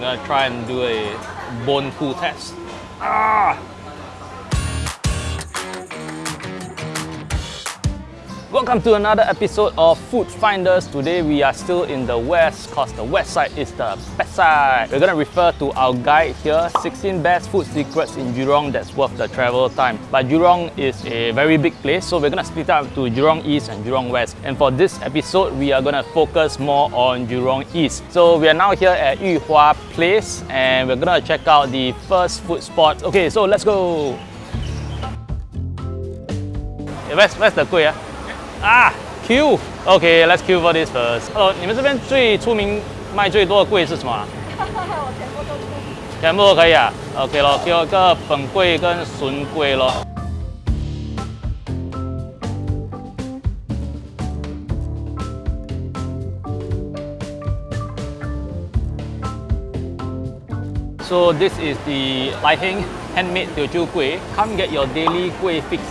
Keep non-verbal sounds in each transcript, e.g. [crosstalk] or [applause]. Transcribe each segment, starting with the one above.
I'm gonna try and do a bone pull test. Ah! Welcome to another episode of Food Finders. Today we are still in the west because the west side is the best side. We're gonna refer to our guide here, 16 best food secrets in Jurong that's worth the travel time. But Jurong is a very big place, so we're gonna split up to Jurong East and Jurong West. And for this episode, we are gonna focus more on Jurong East. So we are now here at Yu Hua Place and we're gonna check out the first food spot. Okay, so let's go. Where's, where's the kueh? Ah? 啊，Q，OK，let's Q for this first。哦，你们这边最出名卖最多的柜是什么？我全部都出。全部都可以啊，OK 咯，给我个粉柜跟笋柜咯。So this is the Lai Heng handmade Teochew kueh. Come get your daily kueh fix.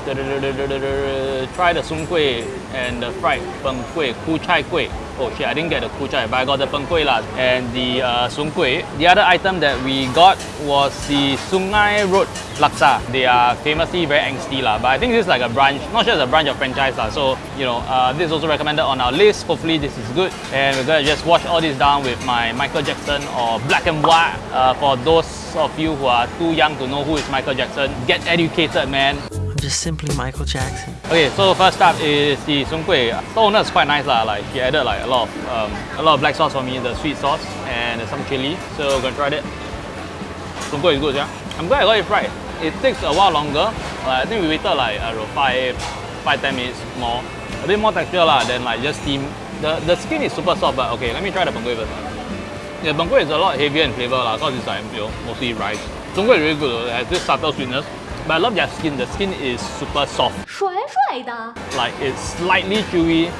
Try the soon kueh and the fried peng kueh, ku chai kueh. Oh shit, I didn't get the ku chai, but I got the peng kueh lah and the uh, soon kueh. The other item that we got was the Sungai Road Laksa. They are famously very angsty lah, but I think this is like a branch, not it's a branch of franchise lah. So, you know, uh, this is also recommended on our list. Hopefully this is good. And we're gonna just wash all this down with my Michael Jackson or Black and White uh, for those of you who are too young to know who is Michael Jackson. Get educated, man. I'm just simply Michael Jackson. Okay, so first up is the sung kueh. The owner is quite nice lah. Like he added like a lot of um, a lot of black sauce for me, the sweet sauce and some chili. So we're gonna try that. Sung kueh is good, yeah. I'm glad I got it fried. It takes a while longer. Uh, I think we waited like uh, five, five ten minutes more A bit more texture lah than like just steam. The the skin is super soft, but okay. Let me try the peng kueh first. Yeah, peng kueh is a lot heavier in flavor lah, cause it's like you know, mostly rice. Sung kueh is really good. It has this subtle sweetness. But I love their skin. The skin is super soft. 帅帅的。 Like it's slightly chewy,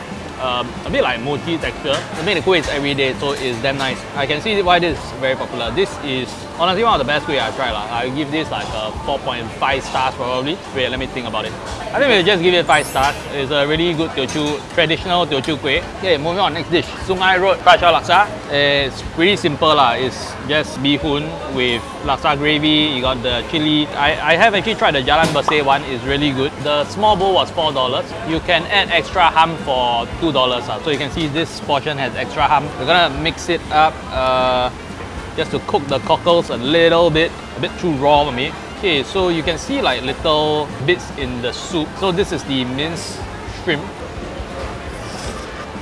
um, a bit like mochi texture. The main kueh is everyday, so it's damn nice. I can see why this is very popular. This is honestly one of the best kueh I've tried. Lah. I give this like a 4.5 stars probably. Wait, let me think about it. I think we'll just give it 5 stars. It's a really good Teochew, traditional Teochew kueh. Okay, moving on, next dish. Sungai Road Shao Laksa. It's pretty simple lah. It's just bee hoon with laksa gravy. You got the chili. I, I have actually tried the Jalan Berseh one. It's really good. The small bowl was $4. You can add extra ham for $2. Lah. So you can see this portion has extra ham. We're gonna mix it up. Uh, just to cook the cockles a little bit, a bit too raw for me. Okay, so you can see like little bits in the soup. So this is the minced shrimp.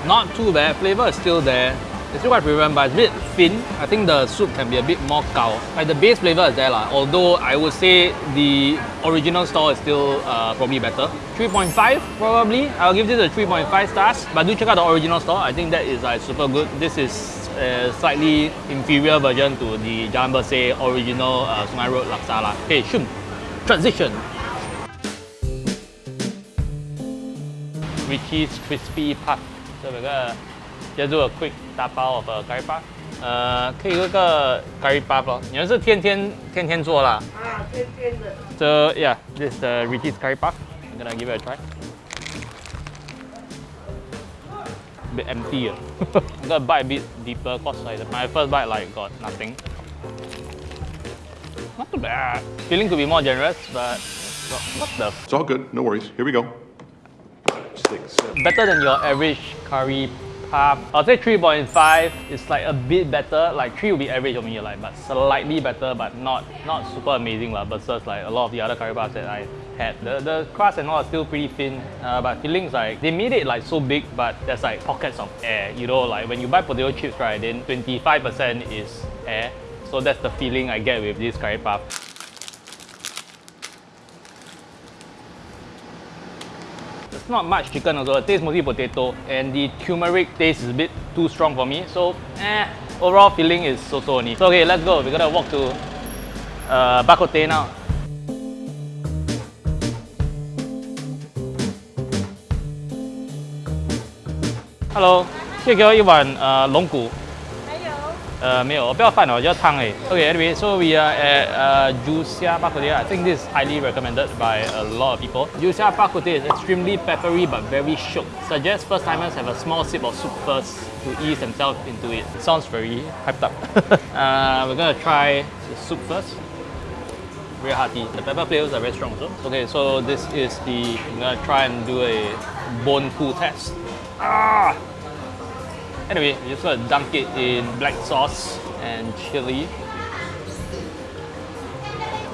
Not too bad, flavor is still there. It's still quite fragrant, but it's a bit thin. I think the soup can be a bit more gao. Like the base flavor is there lah. Although I would say the original style is still uh, probably better. 3.5 probably. I'll give this a 3.5 stars. But do check out the original store. I think that is like super good. This is a slightly inferior version to the Jalan Berseh original uh, Sungai Road Laksa lah. Okay, shum. Transition. Richie's Crispy Puff. So we're gonna just do a quick 打包 of a curry puff. 呃，可以有一个 curry puff 咯。你们是天天天天做啦？啊，天天的。 So yeah, this is the Richie's curry puff. I'm gonna give it a try. A bit empty. ah. [laughs] I'm gonna bite a bit deeper cause like my first bite like got nothing. Not too bad. Feeling could be more generous, but what the It's all good. No worries. Here we go. Six, seven. better than your average curry I'll say 3.5 is like a bit better. Like 3 will be average for me, like but slightly better, but not not super amazing lah. Versus like a lot of the other curry puffs that I had. The the crust and all are still pretty thin, uh, but fillings like they made it like so big, but there's like pockets of air. You know, like when you buy potato chips, right? Then 25% is air. So that's the feeling I get with this curry puff. It's not much chicken also. It tastes mostly potato. And the turmeric taste is a bit too strong for me. So, eh, overall feeling is so-so only. So, okay, let's go. We're gonna walk to uh, bak kut teh now. Hello，这给我一碗呃龙骨。uh, meal, a bit of fun tongue. Eh? Okay, anyway, so we are at uh, Joo Siah Bak Koot Teh. I think this is highly recommended by a lot of people. Joo Siah Bak is extremely peppery but very shook. Suggest first timers have a small sip of soup first to ease themselves into it. it sounds very hyped up. [laughs] uh, we're gonna try the soup first. Very hearty. The pepper flavors are very strong also. Okay, so this is the, I'm gonna try and do a bone cool test. Ah! Anyway, you just gonna dunk it in black sauce and chili.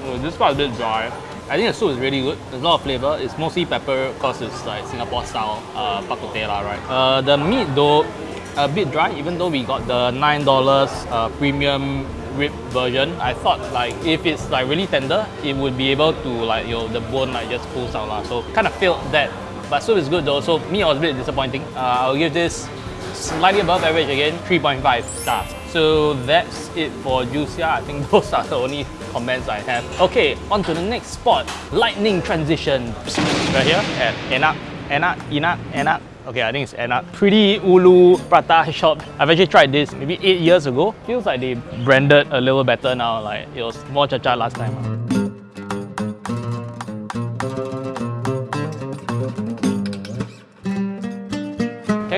Oh, this part is a bit dry. I think the soup is really good. There's a lot of flavor. It's mostly pepper because it's like Singapore style uh, bak kut teh lah, right? Uh, the meat though, a bit dry even though we got the $9 uh, premium rib version. I thought like if it's like really tender, it would be able to like, you know, the bone like just pulls out lah. So kind of felt that. But soup is good though, so me I was a bit disappointing. Uh, I'll give this slightly above average again, 3.5 stars. So that's it for Joo Siah. I think [laughs] those are the only comments I have. Okay, on to the next spot. Lightning transition. Right here at Enak, Enak, Enak, Enak. Okay, I think it's Enak. Pretty Ulu Prata shop. I've actually tried this maybe 8 years ago. Feels like they branded a little better now. Like it was more cha-cha last time.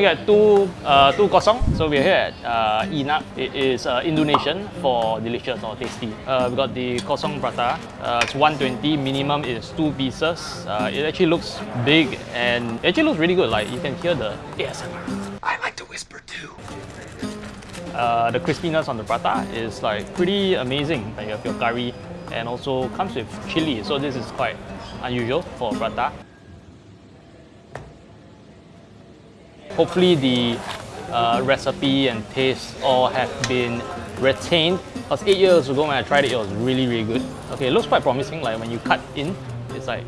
I get two uh, two kosong? So we're here at uh, Enak. It is uh, Indonesian for delicious or tasty. Uh, we got the kosong prata. Uh, it's 120. Minimum is two pieces. Uh, it actually looks big and it actually looks really good. Like you can hear the ASMR. I like to whisper too. Uh, the crispiness on the prata is like pretty amazing. Like you have your curry and also comes with chili. So this is quite unusual for prata. Hopefully the uh, recipe and taste all have been retained. Because eight years ago when I tried it, it was really, really good. Okay, it looks quite promising. Like when you cut in, it's like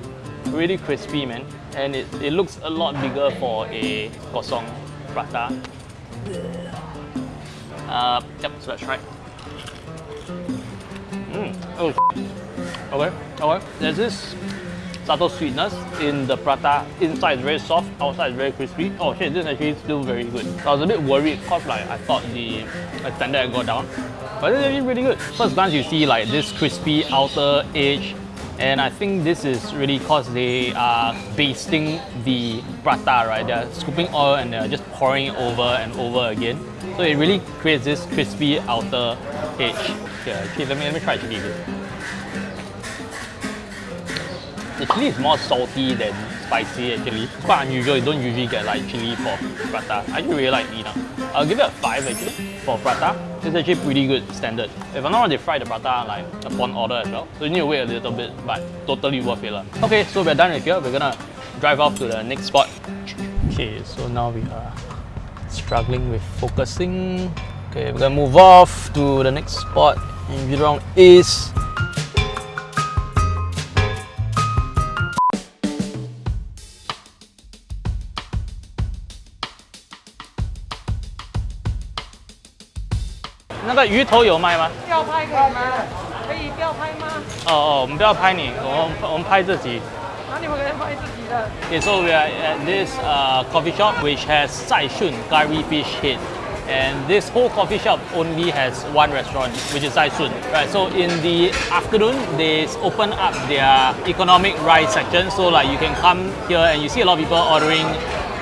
really crispy, man. And it, it looks a lot bigger for a kosong prata. Uh, yep, so let's try. Mm. Oh, okay, okay. There's this subtle sweetness in the prata. Inside is very soft, outside is very crispy. Oh shit, this is actually still very good. I was a bit worried because like I thought the standard had gone down. But it's actually really good. First glance you see like this crispy outer edge and I think this is really because they are basting the prata, right? They're scooping oil and they're just pouring it over and over again. So it really creates this crispy outer edge. Yeah, actually, let me, let me try chili again. Chili is more salty than spicy actually. It's quite unusual, you don't usually get like chili for prata. I actually really like Enak. I'll give it a 5 actually for prata. It's actually pretty good standard. If I'm not wrong, they fry the prata like upon order as well. So you need to wait a little bit, but totally worth it. Okay, so we're done with here. We're gonna drive off to the next spot. Okay, so now we are struggling with focusing. Okay, we're gonna move off to the next spot in Jurong East. 个鱼头有卖吗？要拍可以吗？可以不要拍吗？哦哦，我们不要拍你，我们我们拍自己。那你们可以拍自己的。Okay, so we are at this uh, coffee shop which has Zai Shun curry fish head. and this whole coffee shop only has one restaurant which is Zai Shun right so in the afternoon they open up their economic rice section so like you can come here and you see a lot of people ordering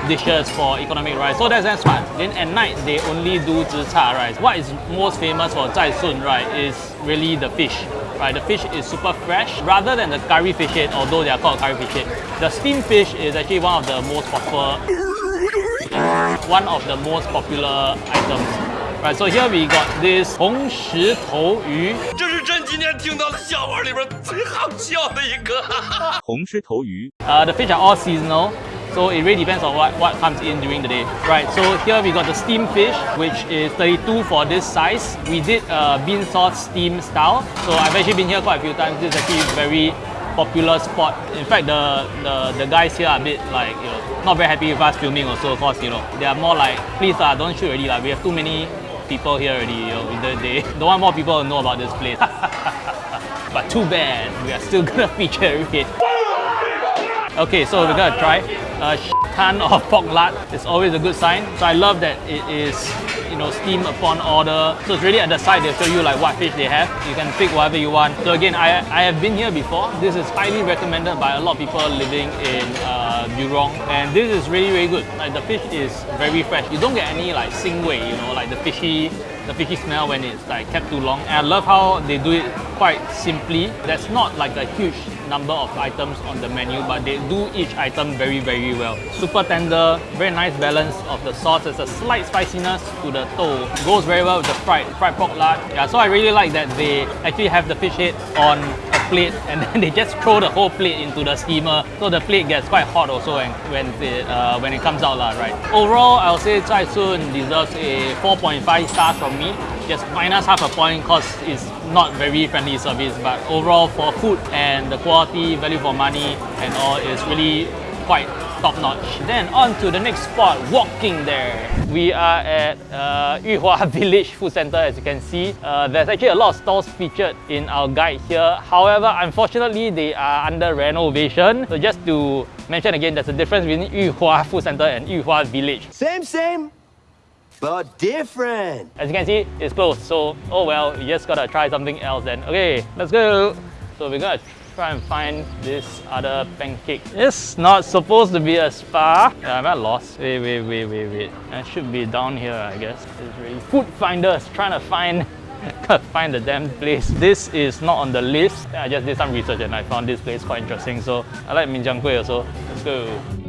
dishes for economic rice. So that's smart. Then at night, they only do zhicha rice. What is most famous for Zai Shun, right, is really the fish. Right, the fish is super fresh. Rather than the curry fish head, although they are called curry fish head, the steamed fish is actually one of the most popular, one of the most popular items. Right, so here we got this hong shi to 红石头鱼，这是朕今天听到的笑话里边最好笑的一个。红石头鱼。Uh, [laughs] the fish are all seasonal so it really depends on what, what comes in during the day. Right, so here we got the steamed fish, which is 32 for this size. We did uh, bean sauce steam style, so I've actually been here quite a few times. This is actually a very popular spot. In fact, the, the, the guys here are a bit like, you know, not very happy with us filming also, because, you know, they are more like, please, uh, don't shoot already, like, we have too many people here already, you know, they, they [laughs] don't want more people to know about this place. [laughs] but too bad, we are still gonna [laughs] feature it. Okay, so we're gonna try a ton of pork lard. It's always a good sign. So I love that it is, you know, steamed upon order. So it's really at the side they'll show you like what fish they have. You can pick whatever you want. So again, I, I have been here before. This is highly recommended by a lot of people living in uh, Jurong, and this is really really good. Like the fish is very fresh. You don't get any like singway, you know, like the fishy the fishy smell when it's like kept too long. And I love how they do it quite simply. That's not like a huge number of items on the menu, but they do each item very, very well. Super tender, very nice balance of the sauce. There's a slight spiciness to the toh. Goes very well with the fried fried pork lard. Yeah, so I really like that they actually have the fish head on a plate [laughs] and then they just throw the whole plate into the steamer. So the plate gets quite hot also when, when, it, uh, when it comes out, lah, right? Overall, I'll say Zai Shun deserves a 4.5 stars from me. Just minus half a point because it's not very friendly service, but overall for food and the quality, value for money and all is really quite top notch. Then on to the next spot, walking there. We are at uh, [laughs] Yuhua Village Food Center as you can see. Uh, there's actually a lot of stalls featured in our guide here. However, unfortunately, they are under renovation. So just to mention again, there's a difference between Yuhua Food Center and Yuhua Village. Same, same, but different. As you can see, it's closed. So, oh well, you just gotta try something else then. Okay, let's go. So we're gonna try and find this other pancake. It's not supposed to be a spa. Yeah, I'm at loss. Wait, wait, wait, wait, wait. It should be down here, I guess. It's really food finders trying to find [laughs] find the damn place. This is not on the list. I just did some research and I found this place quite interesting. So I like Min Jiang Kueh also. Let's go.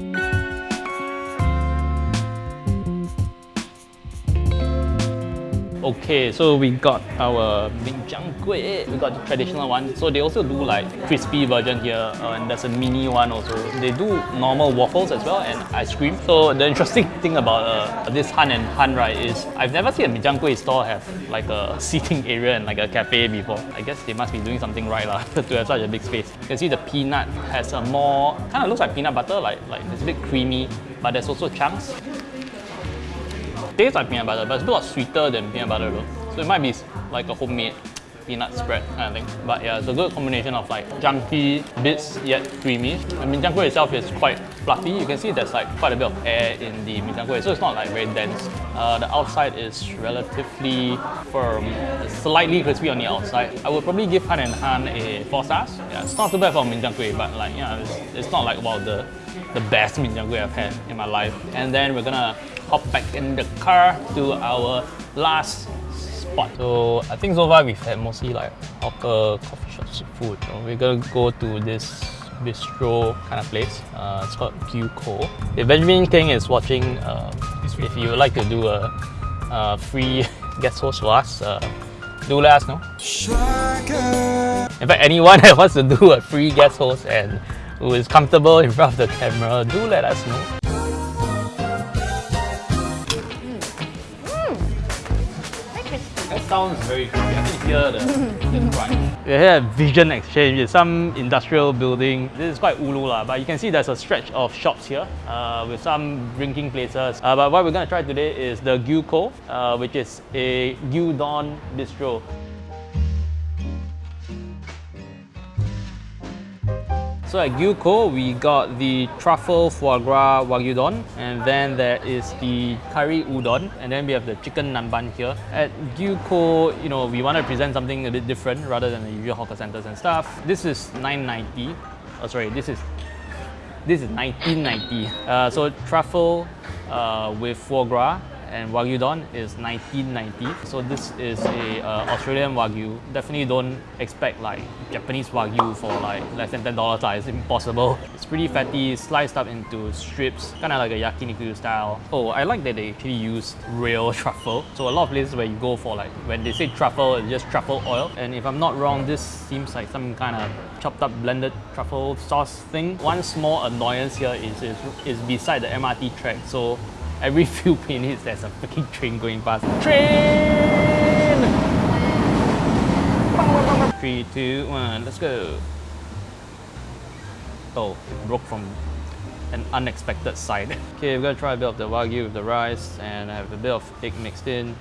Okay, so we got our Min Jiang Kueh. We got the traditional one. So they also do like crispy version here, uh, and there's a mini one also. They do normal waffles as well and ice cream. So the interesting [laughs] thing about uh, this Han and Han right is I've never seen a Min Jiang Kueh store have like a [laughs] seating area and like a cafe before. I guess they must be doing something right lah [laughs] to have such a big space. You can see the peanut has a more kind of looks like peanut butter, like like it's a bit creamy, but there's also chunks tastes like peanut butter, but it's a lot sweeter than peanut butter though. So it might be like a homemade peanut spread kind of thing. But yeah, it's a good combination of like chunky bits yet creamy. The min jiang itself is quite fluffy. You can see there's like quite a bit of air in the min so it's not like very dense. Uh, the outside is relatively firm, slightly crispy on the outside. I would probably give Han and Han a 4 stars. Yeah, it's not too bad for min but like yeah, it's, it's not like wow the the best min I've had in my life. And then we're gonna hop back in the car to our last spot. So I think so far we've had mostly like hawker, coffee shops, food. So we're gonna go to this bistro kind of place. Uh, it's called Gyuko. If Benjamin Kheng is watching, uh, if you would like to do a, a free [laughs] guest host for us, uh, do let us know. In fact, anyone [laughs] that wants to do a free guest host and who is comfortable in front of the camera, do let us know. Sounds very creepy. I can hear the, the [laughs] crunch. We here at Vision Exchange. It's some industrial building. This is quite ulu lah, but you can see there's a stretch of shops here uh, with some drinking places. Uh, but what we're gonna try today is the Gyuko, uh, which is a gyudon bistro. So at Gyuko, we got the truffle foie gras wagyu don, and then there is the curry udon, and then we have the chicken namban here. At Gyuko, you know, we want to present something a bit different rather than the usual hawker centers and stuff. This is 990. Oh, sorry, this is this is 1990. Uh, so truffle uh, with foie gras and wagyu don is 1990. So this is a uh, Australian wagyu. Definitely don't expect like Japanese wagyu for like less than ten dollars. It's impossible. [laughs] It's pretty fatty, sliced up into strips, kind of like a yakiniku style. Oh, I like that they actually used real [laughs] truffle. So a lot of places where you go for like when they say truffle, it's just truffle oil. And if I'm not wrong, this seems like some kind of chopped up blended truffle sauce thing. One small annoyance here is is, is beside the MRT track. So every [laughs] few minutes there's a freaking train going past. Train! Three, two, one, let's go. Oh, broke from an unexpected side. [laughs] Okay, we're gonna try a bit of the wagyu with the rice and I have a bit of egg mixed in.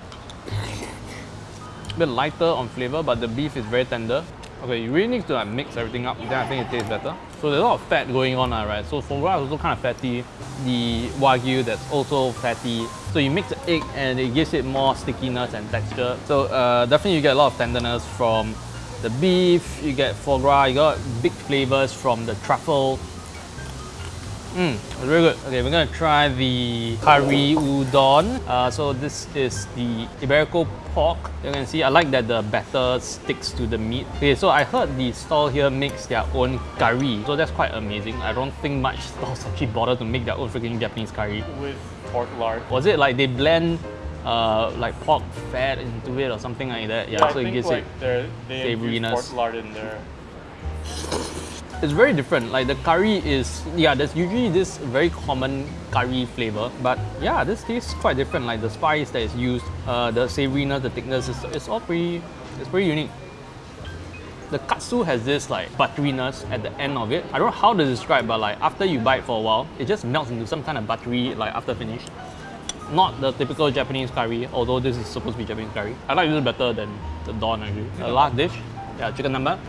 A bit lighter on flavor, but the beef is very tender. Okay, you really need to like mix everything up, then I think it tastes better. So there's a lot of fat going on, uh, right? So foie is also kind of fatty. The wagyu that's also fatty. So you mix the egg and it gives it more stickiness and texture. So uh, definitely you get a lot of tenderness from the beef, you get foie gras, you got big flavors from the truffle. Mmm, it's very good. Okay, we're gonna try the curry udon. Uh, so this is the Iberico pork. You can see, I like that the batter sticks to the meat. Okay, so I heard the stall here makes their own curry. So that's quite amazing. I don't think much stalls actually bother to make their own freaking Japanese curry. with pork lard. Was it like they blend uh, like pork fat into it or something like that? Yeah, I so it think gives like it they're- they infuse savoriness. pork lard in there. It's very different. Like the curry is, yeah, there's usually this very common curry flavor, but yeah, this tastes quite different. Like the spice that is used, uh, the savoriness, the thickness, is, it's all pretty, it's pretty unique. The katsu has this like butteriness at the end of it. I don't know how to describe, but like after you bite for a while, it just melts into some kind of buttery like after finish. Not the typical Japanese curry, although this is supposed to be Japanese curry. I like this better than the don actually. The last dish, yeah, chicken namban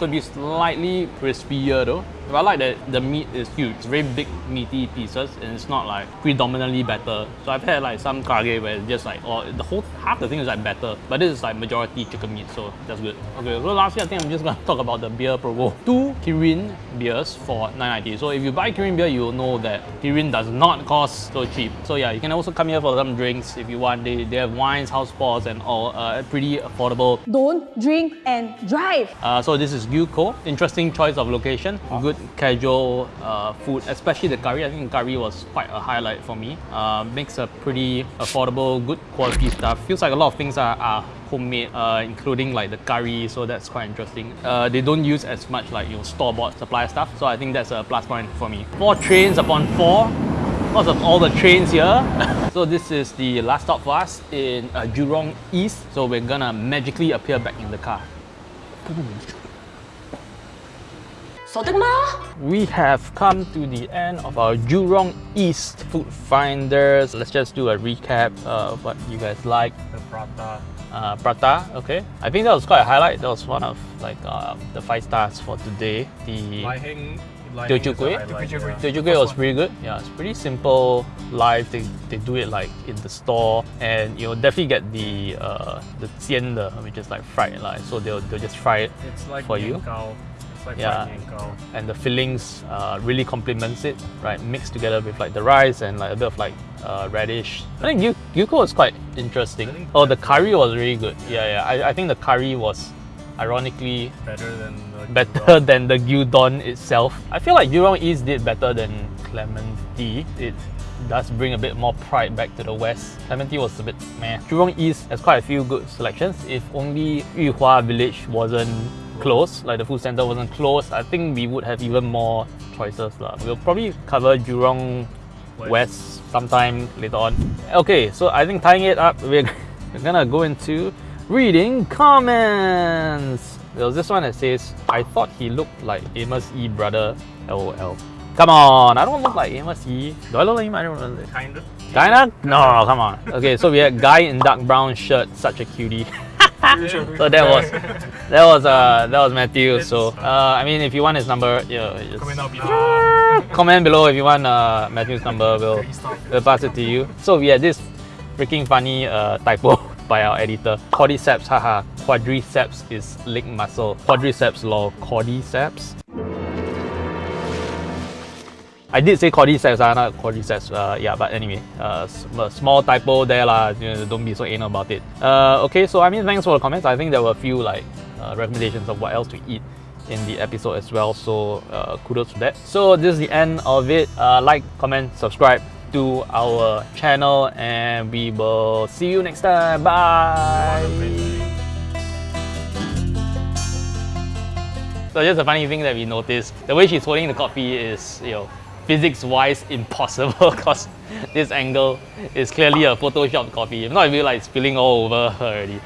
could be slightly crispier though. But I like that the meat is huge. It's very big, meaty pieces, and it's not like predominantly batter. So I've had like some karaage where it's just like, oh, the whole half the thing is like batter, but this is like majority chicken meat, so that's good. Okay, so lastly, I think I'm just gonna [laughs] talk about the beer promo. Two Kirin beers for 9.90. So if you buy Kirin beer, you'll know that Kirin does not cost so cheap. So yeah, you can also come here for some drinks if you want. They, they have wines, house pours, and all uh, pretty affordable. Don't drink and drive. Uh, so this is Gyuko. Interesting choice of location. Good casual uh, food, especially the curry. I think curry was quite a highlight for me. Uh, makes a pretty affordable, good quality stuff. Feels like a lot of things are, are homemade, uh, including like the curry. So that's quite interesting. Uh, they don't use as much like your store-bought supply stuff. So I think that's a plus point for me. Four trains upon four because of all the trains here. [laughs] so this is the last stop for us in uh, Jurong East. So we're gonna magically appear back in the car. We have come to the end of our Jurong East Food Finders. Let's just do a recap of what you guys like. The prata. Uh, prata, okay. I think that was quite a highlight. That was one of like uh, the five stars for today. The Lai Heng. Lai Teochew Heng kueh? Teochew kueh was pretty good. Yeah, it's pretty simple, live. They, they do it like in the store, and you'll definitely get the uh, the 煎的, which is like fried like. So they'll, they'll just fry it It's like for you. Nian It's like Yeah. and the fillings uh, really complements it, right? Mixed together with like the rice and like a bit of like uh, radish. I think Yu- Gyuko was quite interesting. Oh, the curry was really good. Yeah, yeah. I, I think the curry was ironically Better than the better gyudon. [laughs] than the gyudon itself. I feel like Jurong East did better than Clementi. It does bring a bit more pride back to the west. Clementi was a bit meh. Jurong East has quite a few good selections. If only Yuhua Village wasn't closed, like the food center wasn't closed, I think we would have even more choices. lah. We'll probably cover Jurong West. West sometime later on. Okay, so I think tying it up, we're, [laughs] we're gonna go into reading comments. There was this one that says, I thought he looked like Amos E brother, lol. Come on, I don't look like Amos E. Do I look like him? I don't know. Kind of. Kinda? No, come on. Okay, so we had guy in dark brown shirt, such a cutie. [laughs] [laughs] so that was [laughs] that was uh that was Matthew. So uh I mean if you want his number, yeah, just Comment below. [laughs] comment below if you want uh, Matthew's number. We'll, we'll pass it to you. So we had this freaking funny uh, typo by our editor. Cordyceps, haha. Quadriceps is leg muscle. Quadriceps lol. Cordyceps. I did say cordyceps, uh, not quadriceps. Uh, yeah, but anyway, uh, small typo there lah. You know, don't be so anal about it. Uh, okay, so I mean, thanks for the comments. I think there were a few like uh, recommendations of what else to eat in the episode as well. So uh, kudos to that. So this is the end of it. Uh, like, comment, subscribe to our channel, and we will see you next time. Bye. So just a funny thing that we noticed, the way she's holding the coffee is, you know, physics-wise impossible [laughs] because this angle is clearly a Photoshop copy. If not, it'd be like spilling all over already.